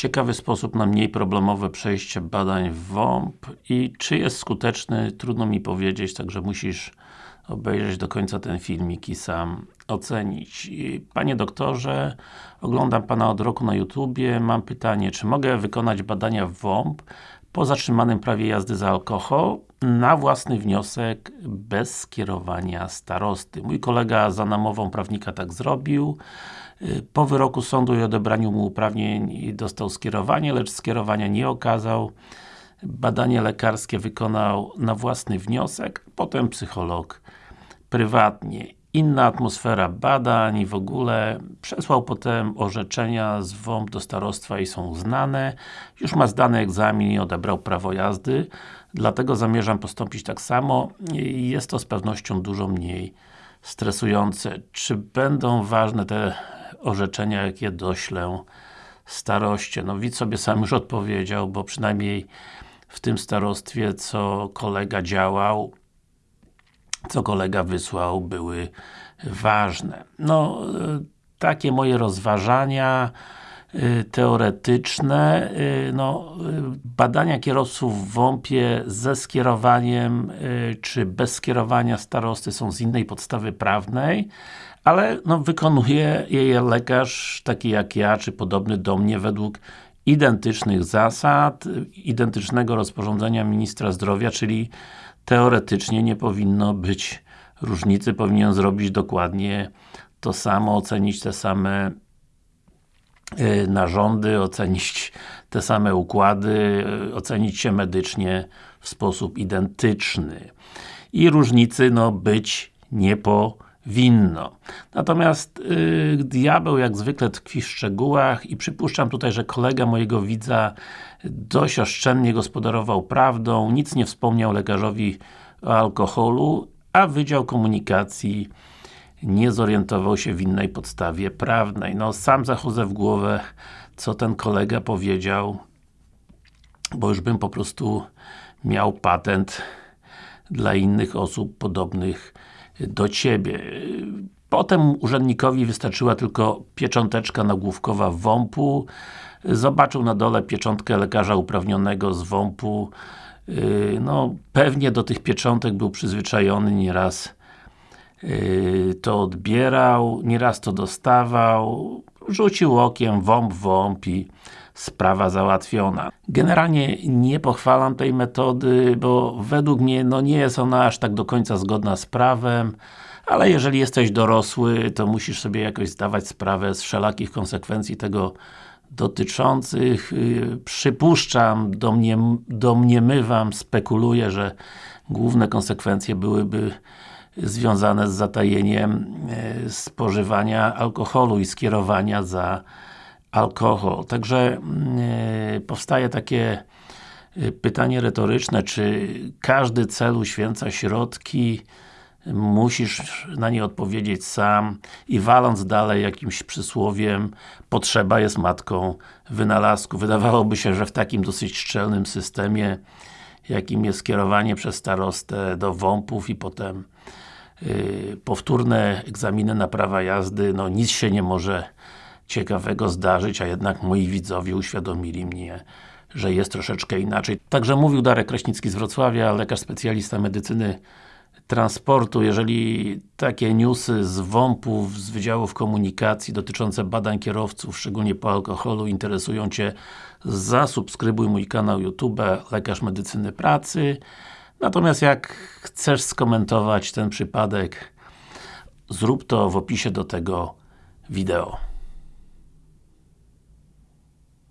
Ciekawy sposób na mniej problemowe przejście badań w WOMP i czy jest skuteczny, trudno mi powiedzieć, także musisz obejrzeć do końca ten filmik i sam ocenić. Panie doktorze, oglądam Pana od roku na YouTubie, mam pytanie, czy mogę wykonać badania w WOMP po zatrzymanym prawie jazdy za alkohol na własny wniosek, bez skierowania starosty. Mój kolega za namową prawnika tak zrobił. Po wyroku sądu i odebraniu mu uprawnień dostał skierowanie, lecz skierowania nie okazał. Badanie lekarskie wykonał na własny wniosek, potem psycholog prywatnie. Inna atmosfera badań i w ogóle przesłał potem orzeczenia z WOMP do starostwa i są uznane. Już ma zdany egzamin i odebrał prawo jazdy, dlatego zamierzam postąpić tak samo. Jest to z pewnością dużo mniej stresujące. Czy będą ważne te orzeczenia, jakie doślę staroście? No widz sobie sam już odpowiedział, bo przynajmniej w tym starostwie, co kolega działał, co kolega wysłał, były ważne. No, takie moje rozważania y, teoretyczne, y, no, badania kierowców w WOMP-ie ze skierowaniem, czy bez skierowania starosty są z innej podstawy prawnej, ale no, wykonuje je lekarz taki jak ja, czy podobny do mnie według identycznych zasad, identycznego rozporządzenia Ministra Zdrowia, czyli teoretycznie nie powinno być różnicy, powinien zrobić dokładnie to samo, ocenić te same y, narządy, ocenić te same układy, y, ocenić się medycznie w sposób identyczny. I różnicy, no, być nie powinno. Natomiast yy, diabeł jak zwykle tkwi w szczegółach i przypuszczam tutaj, że kolega mojego widza dość oszczędnie gospodarował prawdą, nic nie wspomniał lekarzowi o alkoholu, a Wydział Komunikacji nie zorientował się w innej podstawie prawnej. No, sam zachodzę w głowę, co ten kolega powiedział, bo już bym po prostu miał patent dla innych osób podobnych do Ciebie. Potem urzędnikowi wystarczyła tylko piecząteczka nagłówkowa WOMP-u, zobaczył na dole pieczątkę lekarza uprawnionego z WOMP-u, yy, no, pewnie do tych pieczątek był przyzwyczajony, nieraz yy, to odbierał, nieraz to dostawał, rzucił okiem, WOMP, WOMP i sprawa załatwiona. Generalnie nie pochwalam tej metody, bo według mnie no nie jest ona aż tak do końca zgodna z prawem, ale jeżeli jesteś dorosły, to musisz sobie jakoś zdawać sprawę z wszelakich konsekwencji tego dotyczących, yy, przypuszczam, domniem, domniemywam, spekuluję, że główne konsekwencje byłyby związane z zatajeniem yy, spożywania alkoholu i skierowania za alkohol. Także yy, powstaje takie yy, pytanie retoryczne, czy każdy cel uświęca środki, musisz na nie odpowiedzieć sam i waląc dalej jakimś przysłowiem potrzeba jest matką wynalazku. Wydawałoby się, że w takim dosyć szczelnym systemie jakim jest kierowanie przez starostę do WOMP-ów i potem yy, powtórne egzaminy na prawa jazdy, no nic się nie może ciekawego zdarzyć, a jednak moi widzowie uświadomili mnie, że jest troszeczkę inaczej. Także mówił Darek Kraśnicki z Wrocławia, lekarz specjalista medycyny transportu, jeżeli takie newsy z WOMP-ów, z Wydziałów Komunikacji dotyczące badań kierowców, szczególnie po alkoholu, interesują Cię, zasubskrybuj mój kanał YouTube Lekarz Medycyny Pracy. Natomiast jak chcesz skomentować ten przypadek, zrób to w opisie do tego wideo.